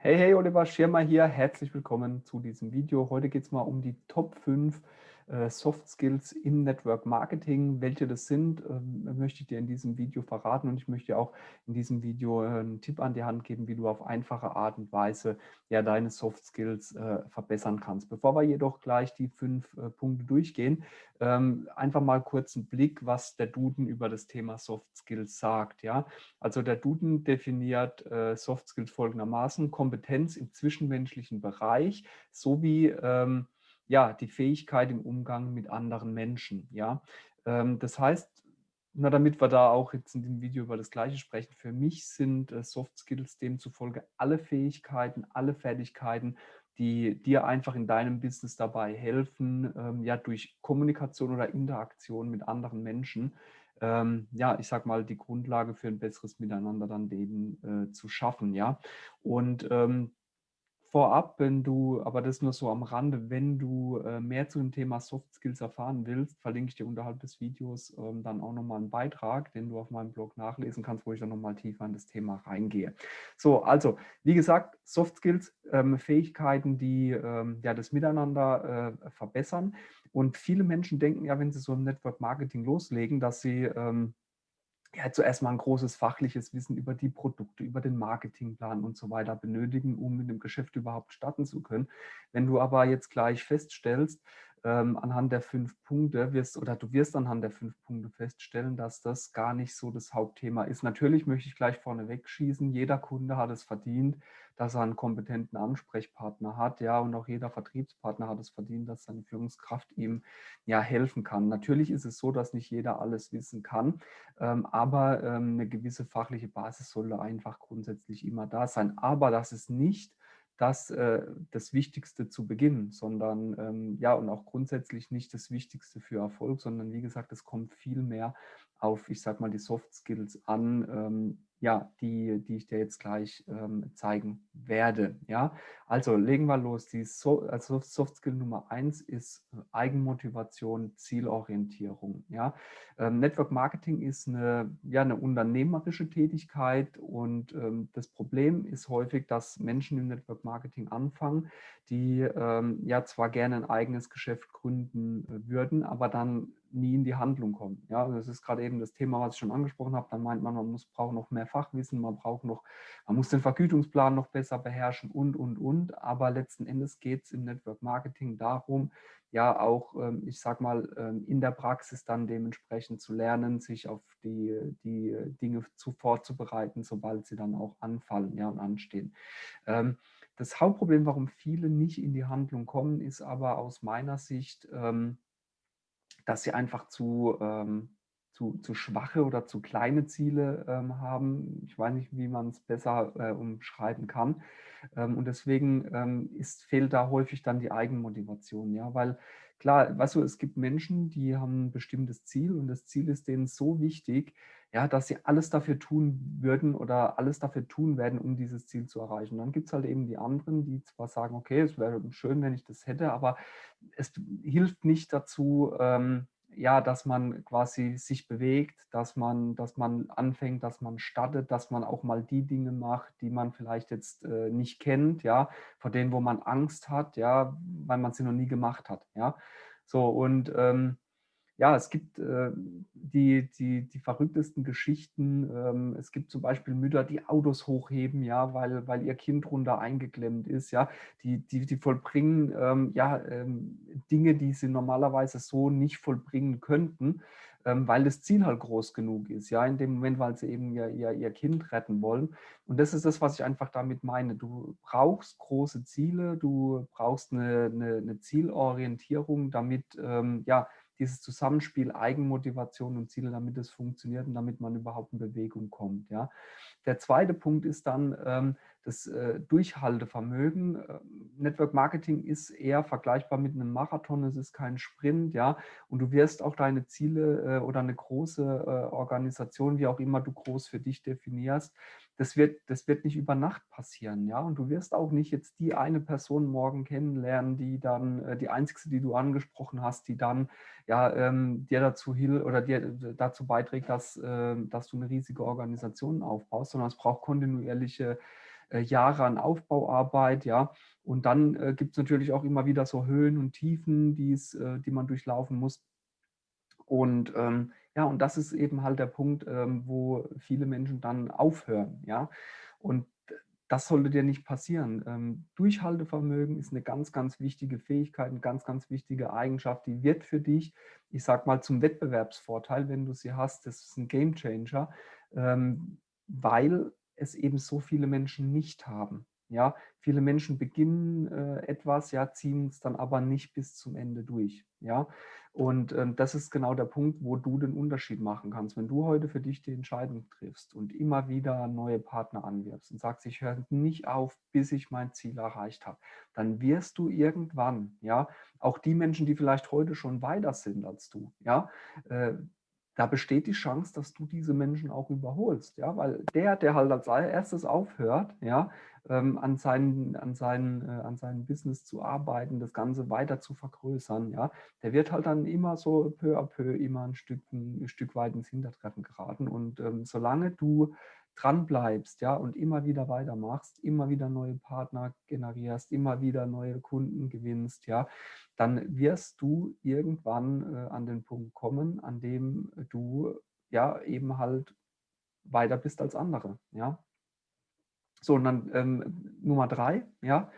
Hey, hey, Oliver Schirmer hier. Herzlich willkommen zu diesem Video. Heute geht es mal um die Top 5 äh, Soft Skills im Network Marketing. Welche das sind, ähm, möchte ich dir in diesem Video verraten und ich möchte dir auch in diesem Video äh, einen Tipp an die Hand geben, wie du auf einfache Art und Weise ja, deine Soft Skills äh, verbessern kannst. Bevor wir jedoch gleich die fünf äh, Punkte durchgehen, ähm, einfach mal kurz einen Blick, was der Duden über das Thema Soft Skills sagt. Ja? Also der Duden definiert äh, Soft Skills folgendermaßen, Kompetenz im zwischenmenschlichen Bereich sowie ähm, ja, die Fähigkeit im Umgang mit anderen Menschen. Ja? Ähm, das heißt, na, damit wir da auch jetzt in dem Video über das Gleiche sprechen, für mich sind äh, Soft Skills demzufolge alle Fähigkeiten, alle Fertigkeiten, die dir einfach in deinem Business dabei helfen, ähm, ja, durch Kommunikation oder Interaktion mit anderen Menschen, ähm, ja, ich sag mal, die Grundlage für ein besseres Miteinander dann eben äh, zu schaffen, ja. Und ähm, vorab, wenn du, aber das nur so am Rande, wenn du äh, mehr zu dem Thema Soft Skills erfahren willst, verlinke ich dir unterhalb des Videos ähm, dann auch nochmal einen Beitrag, den du auf meinem Blog nachlesen kannst, wo ich dann nochmal tiefer in das Thema reingehe. So, also, wie gesagt, Soft Skills, ähm, Fähigkeiten, die ähm, ja das Miteinander äh, verbessern. Und viele Menschen denken ja, wenn sie so im Network Marketing loslegen, dass sie ähm, ja, zuerst mal ein großes fachliches Wissen über die Produkte, über den Marketingplan und so weiter benötigen, um mit dem Geschäft überhaupt starten zu können. Wenn du aber jetzt gleich feststellst, ähm, anhand der fünf Punkte wirst oder du wirst anhand der fünf Punkte feststellen, dass das gar nicht so das Hauptthema ist. Natürlich möchte ich gleich vorne wegschießen, jeder Kunde hat es verdient, dass er einen kompetenten Ansprechpartner hat, ja, und auch jeder Vertriebspartner hat es verdient, dass seine Führungskraft ihm ja helfen kann. Natürlich ist es so, dass nicht jeder alles wissen kann, ähm, aber ähm, eine gewisse fachliche Basis sollte einfach grundsätzlich immer da sein. Aber das ist nicht das äh, das Wichtigste zu Beginn, sondern ähm, ja und auch grundsätzlich nicht das Wichtigste für Erfolg, sondern wie gesagt, es kommt viel mehr auf, ich sag mal, die Soft Skills an, ähm, ja, die, die ich dir jetzt gleich ähm, zeigen werde. Ja, also legen wir los. Die so also Soft Skill Nummer eins ist äh, Eigenmotivation, Zielorientierung. Ja, ähm, Network Marketing ist eine, ja, eine unternehmerische Tätigkeit und ähm, das Problem ist häufig, dass Menschen im Network Marketing anfangen, die ähm, ja zwar gerne ein eigenes Geschäft gründen äh, würden, aber dann nie in die Handlung kommen. Ja, das ist gerade eben das Thema, was ich schon angesprochen habe. Dann meint man, man muss, braucht noch mehr Fachwissen, man braucht noch, man muss den Vergütungsplan noch besser beherrschen und, und, und. Aber letzten Endes geht es im Network Marketing darum, ja auch, ähm, ich sag mal, ähm, in der Praxis dann dementsprechend zu lernen, sich auf die, die Dinge zu vorzubereiten, sobald sie dann auch anfallen ja, und anstehen. Ähm, das Hauptproblem, warum viele nicht in die Handlung kommen, ist aber aus meiner Sicht, dass sie einfach zu, ähm, zu, zu schwache oder zu kleine Ziele ähm, haben. Ich weiß nicht, wie man es besser äh, umschreiben kann. Ähm, und deswegen ähm, ist, fehlt da häufig dann die Eigenmotivation. Ja? Weil klar, weißt du, es gibt Menschen, die haben ein bestimmtes Ziel und das Ziel ist denen so wichtig, ja, dass sie alles dafür tun würden oder alles dafür tun werden, um dieses Ziel zu erreichen. Und dann gibt es halt eben die anderen, die zwar sagen, okay, es wäre schön, wenn ich das hätte, aber es hilft nicht dazu, ähm, ja, dass man quasi sich bewegt, dass man, dass man anfängt, dass man startet, dass man auch mal die Dinge macht, die man vielleicht jetzt äh, nicht kennt, ja, vor denen, wo man Angst hat, ja, weil man sie noch nie gemacht hat, ja. So, und ähm, ja, es gibt äh, die, die, die verrücktesten Geschichten. Ähm, es gibt zum Beispiel Mütter, die Autos hochheben, ja, weil, weil ihr Kind runter eingeklemmt ist, ja. Die, die, die vollbringen ähm, ja, ähm, Dinge, die sie normalerweise so nicht vollbringen könnten, ähm, weil das Ziel halt groß genug ist, ja, in dem Moment, weil sie eben ihr, ihr, ihr Kind retten wollen. Und das ist das, was ich einfach damit meine. Du brauchst große Ziele, du brauchst eine, eine, eine Zielorientierung, damit, ähm, ja, dieses Zusammenspiel Eigenmotivation und Ziele, damit es funktioniert und damit man überhaupt in Bewegung kommt. Ja. Der zweite Punkt ist dann ähm, das äh, Durchhaltevermögen. Äh, Network Marketing ist eher vergleichbar mit einem Marathon, es ist kein Sprint, ja, und du wirst auch deine Ziele äh, oder eine große äh, Organisation, wie auch immer du groß für dich definierst, das wird, das wird nicht über Nacht passieren, ja. Und du wirst auch nicht jetzt die eine Person morgen kennenlernen, die dann, äh, die einzige, die du angesprochen hast, die dann ja ähm, dir dazu hilft oder dir dazu beiträgt, dass, äh, dass du eine riesige Organisation aufbaust, sondern es braucht kontinuierliche äh, Jahre an Aufbauarbeit, ja. Und dann äh, gibt es natürlich auch immer wieder so Höhen und Tiefen, die's, äh, die man durchlaufen muss. Und ähm, ja, und das ist eben halt der Punkt, ähm, wo viele Menschen dann aufhören, ja. Und das sollte dir nicht passieren. Ähm, Durchhaltevermögen ist eine ganz, ganz wichtige Fähigkeit, eine ganz, ganz wichtige Eigenschaft, die wird für dich, ich sag mal, zum Wettbewerbsvorteil, wenn du sie hast. Das ist ein Gamechanger, ähm, weil es eben so viele Menschen nicht haben. Ja, viele Menschen beginnen äh, etwas, ja, ziehen es dann aber nicht bis zum Ende durch. Ja, und ähm, das ist genau der Punkt, wo du den Unterschied machen kannst. Wenn du heute für dich die Entscheidung triffst und immer wieder neue Partner anwirbst und sagst, ich höre nicht auf, bis ich mein Ziel erreicht habe, dann wirst du irgendwann, ja, auch die Menschen, die vielleicht heute schon weiter sind als du, ja, äh, da besteht die Chance, dass du diese Menschen auch überholst, ja, weil der, der halt als erstes aufhört, ja, ähm, an, seinen, an, seinen, äh, an seinem Business zu arbeiten, das Ganze weiter zu vergrößern, ja, der wird halt dann immer so peu à peu immer ein Stück, ein Stück weit ins Hintertreffen geraten. Und ähm, solange du dran bleibst, ja, und immer wieder weitermachst, immer wieder neue Partner generierst, immer wieder neue Kunden gewinnst, ja, dann wirst du irgendwann äh, an den Punkt kommen, an dem du ja eben halt weiter bist als andere, ja. So, und dann ähm, Nummer drei, ja,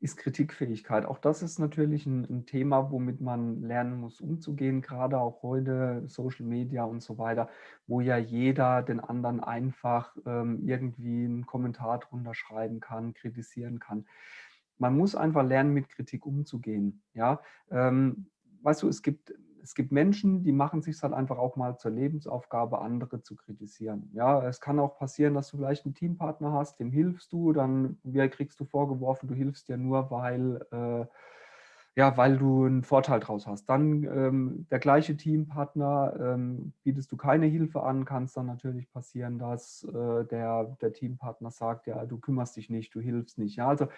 ist Kritikfähigkeit. Auch das ist natürlich ein, ein, Thema, womit man lernen muss, umzugehen, gerade auch heute Social Media und so weiter, wo ja jeder den anderen einfach ähm, irgendwie einen Kommentar drunter schreiben kann, kritisieren kann. Man muss einfach lernen, mit Kritik umzugehen. Ja? Ähm, weißt du, es gibt es gibt Menschen, die machen sich halt einfach auch mal zur Lebensaufgabe, andere zu kritisieren. Ja, es kann auch passieren, dass du vielleicht einen Teampartner hast, dem hilfst du, dann kriegst du vorgeworfen, du hilfst dir nur, weil äh, ja, weil du einen Vorteil draus hast. Dann ähm, der gleiche Teampartner, ähm, bietest du keine Hilfe an, kann es dann natürlich passieren, dass äh, der, der Teampartner sagt, ja, du kümmerst dich nicht, du hilfst nicht. Ja, also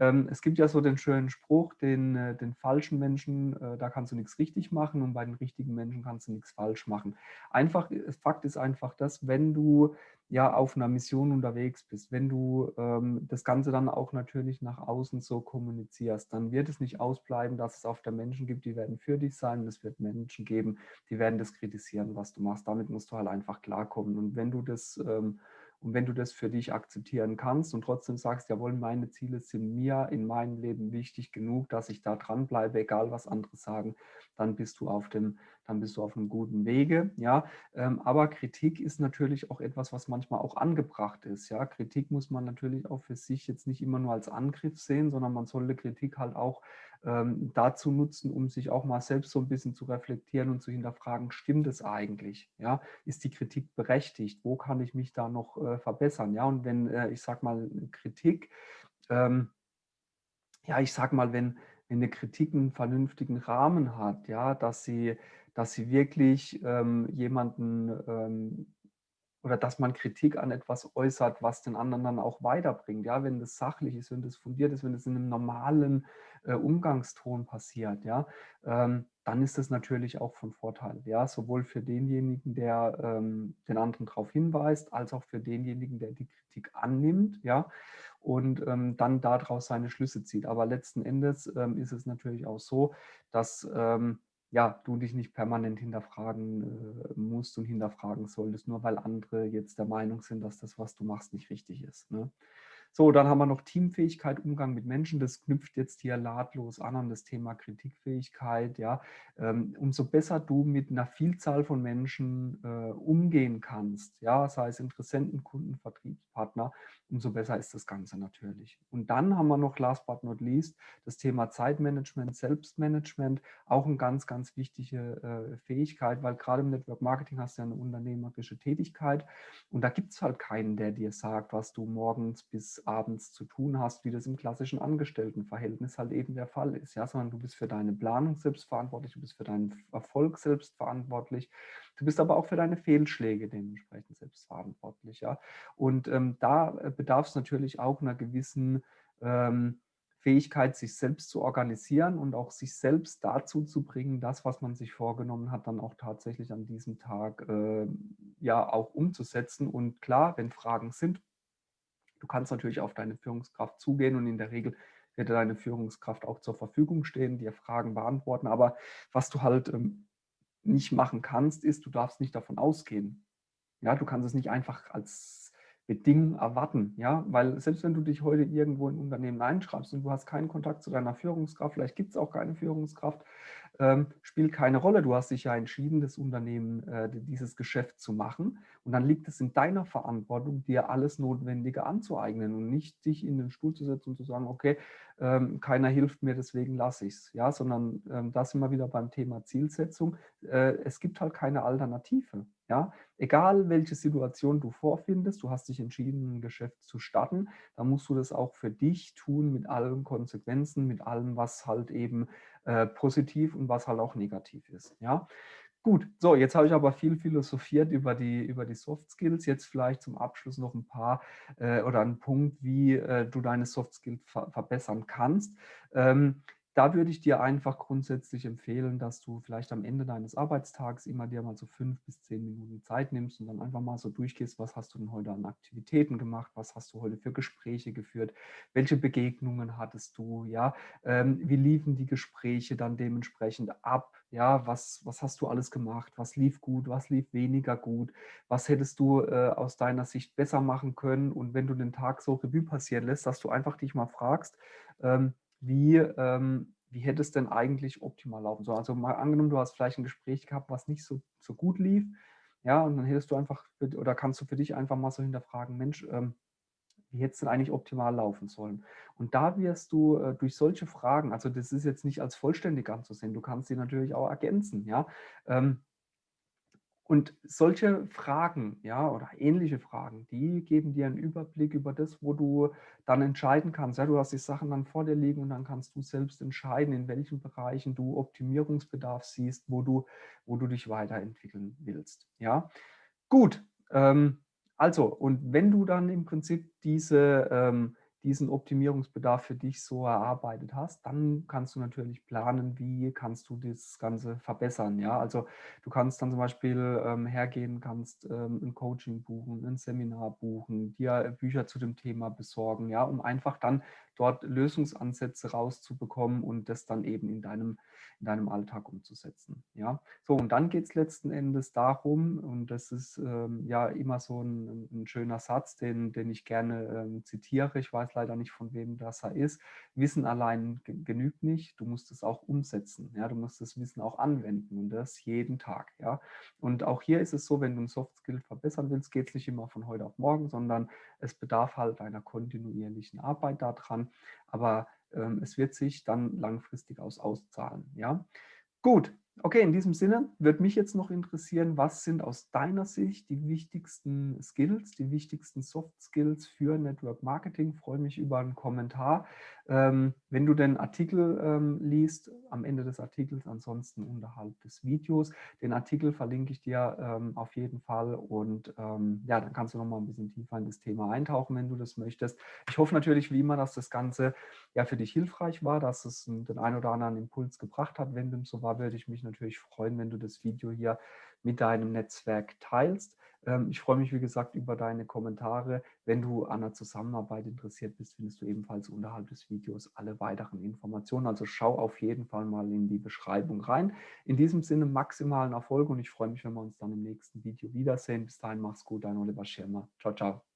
ähm, es gibt ja so den schönen Spruch, den, äh, den falschen Menschen, äh, da kannst du nichts richtig machen und bei den richtigen Menschen kannst du nichts falsch machen. Einfach, Fakt ist einfach das, wenn du ja auf einer Mission unterwegs bist, wenn du ähm, das Ganze dann auch natürlich nach außen so kommunizierst, dann wird es nicht ausbleiben, dass es auf der Menschen gibt, die werden für dich sein es wird Menschen geben, die werden das kritisieren, was du machst. Damit musst du halt einfach klarkommen. Und wenn du das ähm, und wenn du das für dich akzeptieren kannst und trotzdem sagst, jawohl, meine Ziele sind mir in meinem Leben wichtig genug, dass ich da dranbleibe, egal was andere sagen, dann bist du auf dem, dann bist du auf einem guten Wege. Ja, ähm, aber Kritik ist natürlich auch etwas, was manchmal auch angebracht ist. Ja, Kritik muss man natürlich auch für sich jetzt nicht immer nur als Angriff sehen, sondern man sollte Kritik halt auch ähm, dazu nutzen, um sich auch mal selbst so ein bisschen zu reflektieren und zu hinterfragen, stimmt es eigentlich? Ja, ist die Kritik berechtigt? Wo kann ich mich da noch äh, verbessern? Ja, und wenn, äh, ich sag mal, Kritik, ähm, ja, ich sag mal, wenn, wenn eine Kritik einen vernünftigen Rahmen hat, ja, dass sie, dass sie wirklich ähm, jemanden ähm, oder dass man Kritik an etwas äußert, was den anderen dann auch weiterbringt. Ja, wenn das sachlich ist, wenn das fundiert ist, wenn das in einem normalen äh, Umgangston passiert, ja, ähm, dann ist das natürlich auch von Vorteil. Ja, sowohl für denjenigen, der ähm, den anderen darauf hinweist, als auch für denjenigen, der die Kritik annimmt, ja, und ähm, dann daraus seine Schlüsse zieht. Aber letzten Endes ähm, ist es natürlich auch so, dass ähm, ja, du dich nicht permanent hinterfragen äh, musst und hinterfragen solltest, nur weil andere jetzt der Meinung sind, dass das, was du machst, nicht richtig ist. Ne? So, dann haben wir noch Teamfähigkeit, Umgang mit Menschen. Das knüpft jetzt hier nahtlos an an das Thema Kritikfähigkeit. Ja, ähm, umso besser du mit einer Vielzahl von Menschen äh, umgehen kannst, ja, sei es Interessenten, Kunden, Vertriebspartner, umso besser ist das Ganze natürlich. Und dann haben wir noch last but not least das Thema Zeitmanagement, Selbstmanagement, auch eine ganz, ganz wichtige äh, Fähigkeit, weil gerade im Network Marketing hast du ja eine unternehmerische Tätigkeit und da gibt es halt keinen, der dir sagt, was du morgens bis abends zu tun hast, wie das im klassischen Angestelltenverhältnis halt eben der Fall ist, ja, sondern du bist für deine Planung selbst verantwortlich, du bist für deinen Erfolg selbst verantwortlich, du bist aber auch für deine Fehlschläge dementsprechend selbst verantwortlich, ja. Und ähm, da äh, bedarf es natürlich auch einer gewissen ähm, Fähigkeit, sich selbst zu organisieren und auch sich selbst dazu zu bringen, das, was man sich vorgenommen hat, dann auch tatsächlich an diesem Tag äh, ja auch umzusetzen. Und klar, wenn Fragen sind, Du kannst natürlich auf deine Führungskraft zugehen und in der Regel wird deine Führungskraft auch zur Verfügung stehen, dir Fragen beantworten. Aber was du halt ähm, nicht machen kannst, ist, du darfst nicht davon ausgehen. Ja, du kannst es nicht einfach als Bedingungen erwarten, ja, weil selbst wenn du dich heute irgendwo in ein Unternehmen einschreibst und du hast keinen Kontakt zu deiner Führungskraft, vielleicht gibt es auch keine Führungskraft, ähm, spielt keine Rolle. Du hast dich ja entschieden, das Unternehmen, äh, dieses Geschäft zu machen und dann liegt es in deiner Verantwortung, dir alles Notwendige anzueignen und nicht dich in den Stuhl zu setzen und zu sagen, okay, ähm, keiner hilft mir, deswegen lasse ich es, ja, sondern ähm, da sind wir wieder beim Thema Zielsetzung. Äh, es gibt halt keine Alternative. Ja, egal welche Situation du vorfindest, du hast dich entschieden, ein Geschäft zu starten, dann musst du das auch für dich tun mit allen Konsequenzen, mit allem, was halt eben äh, positiv und was halt auch negativ ist. Ja, gut. So, jetzt habe ich aber viel philosophiert über die, über die Soft Skills. Jetzt vielleicht zum Abschluss noch ein paar äh, oder ein Punkt, wie äh, du deine Soft Skills ver verbessern kannst. Ähm, da würde ich dir einfach grundsätzlich empfehlen, dass du vielleicht am Ende deines Arbeitstags immer dir mal so fünf bis zehn Minuten Zeit nimmst und dann einfach mal so durchgehst, was hast du denn heute an Aktivitäten gemacht, was hast du heute für Gespräche geführt, welche Begegnungen hattest du, ja, ähm, wie liefen die Gespräche dann dementsprechend ab, ja, was, was hast du alles gemacht, was lief gut, was lief weniger gut, was hättest du äh, aus deiner Sicht besser machen können? Und wenn du den Tag so Revue passieren lässt, dass du einfach dich mal fragst, ähm, wie, ähm, wie hätte es denn eigentlich optimal laufen sollen? Also mal angenommen, du hast vielleicht ein Gespräch gehabt, was nicht so, so gut lief, ja, und dann hättest du einfach, für, oder kannst du für dich einfach mal so hinterfragen, Mensch, ähm, wie hätte es denn eigentlich optimal laufen sollen? Und da wirst du äh, durch solche Fragen, also das ist jetzt nicht als vollständig anzusehen, du kannst sie natürlich auch ergänzen, ja, ähm, und solche Fragen, ja, oder ähnliche Fragen, die geben dir einen Überblick über das, wo du dann entscheiden kannst. Ja, du hast die Sachen dann vor dir liegen und dann kannst du selbst entscheiden, in welchen Bereichen du Optimierungsbedarf siehst, wo du, wo du dich weiterentwickeln willst. Ja, gut. Ähm, also, und wenn du dann im Prinzip diese ähm, diesen Optimierungsbedarf für dich so erarbeitet hast, dann kannst du natürlich planen, wie kannst du das Ganze verbessern. Ja, also du kannst dann zum Beispiel ähm, hergehen, kannst ähm, ein Coaching buchen, ein Seminar buchen, dir Bücher zu dem Thema besorgen, ja, um einfach dann dort Lösungsansätze rauszubekommen und das dann eben in deinem, in deinem Alltag umzusetzen. Ja, so und dann geht es letzten Endes darum, und das ist ähm, ja immer so ein, ein, schöner Satz, den, den ich gerne ähm, zitiere, ich weiß leider nicht, von wem das er ist, Wissen allein genügt nicht, du musst es auch umsetzen, ja, du musst das Wissen auch anwenden und das jeden Tag. Ja. Und auch hier ist es so, wenn du ein Soft Skill verbessern willst, geht es nicht immer von heute auf morgen, sondern es bedarf halt einer kontinuierlichen Arbeit daran, aber ähm, es wird sich dann langfristig aus auszahlen. Ja? Gut, okay, in diesem Sinne würde mich jetzt noch interessieren, was sind aus deiner Sicht die wichtigsten Skills, die wichtigsten Soft Skills für Network Marketing? Freue mich über einen Kommentar. Ähm, wenn du den Artikel ähm, liest, am Ende des Artikels, ansonsten unterhalb des Videos, den Artikel verlinke ich dir ähm, auf jeden Fall und ja, dann kannst du noch mal ein bisschen tiefer in das Thema eintauchen, wenn du das möchtest. Ich hoffe natürlich wie immer, dass das Ganze ja für dich hilfreich war, dass es den einen oder anderen Impuls gebracht hat. Wenn dem so war, würde ich mich natürlich freuen, wenn du das Video hier mit deinem Netzwerk teilst. Ähm, ich freue mich, wie gesagt, über deine Kommentare. Wenn du an der Zusammenarbeit interessiert bist, findest du ebenfalls unterhalb des Videos alle weiteren Informationen. Also schau auf jeden Fall mal in die Beschreibung rein. In diesem Sinne maximalen Erfolg und ich freue mich, wenn wir uns dann im nächsten Video wiedersehen. Bis dahin, mach's gut, dein Oliver Schirmer. Ciao, ciao.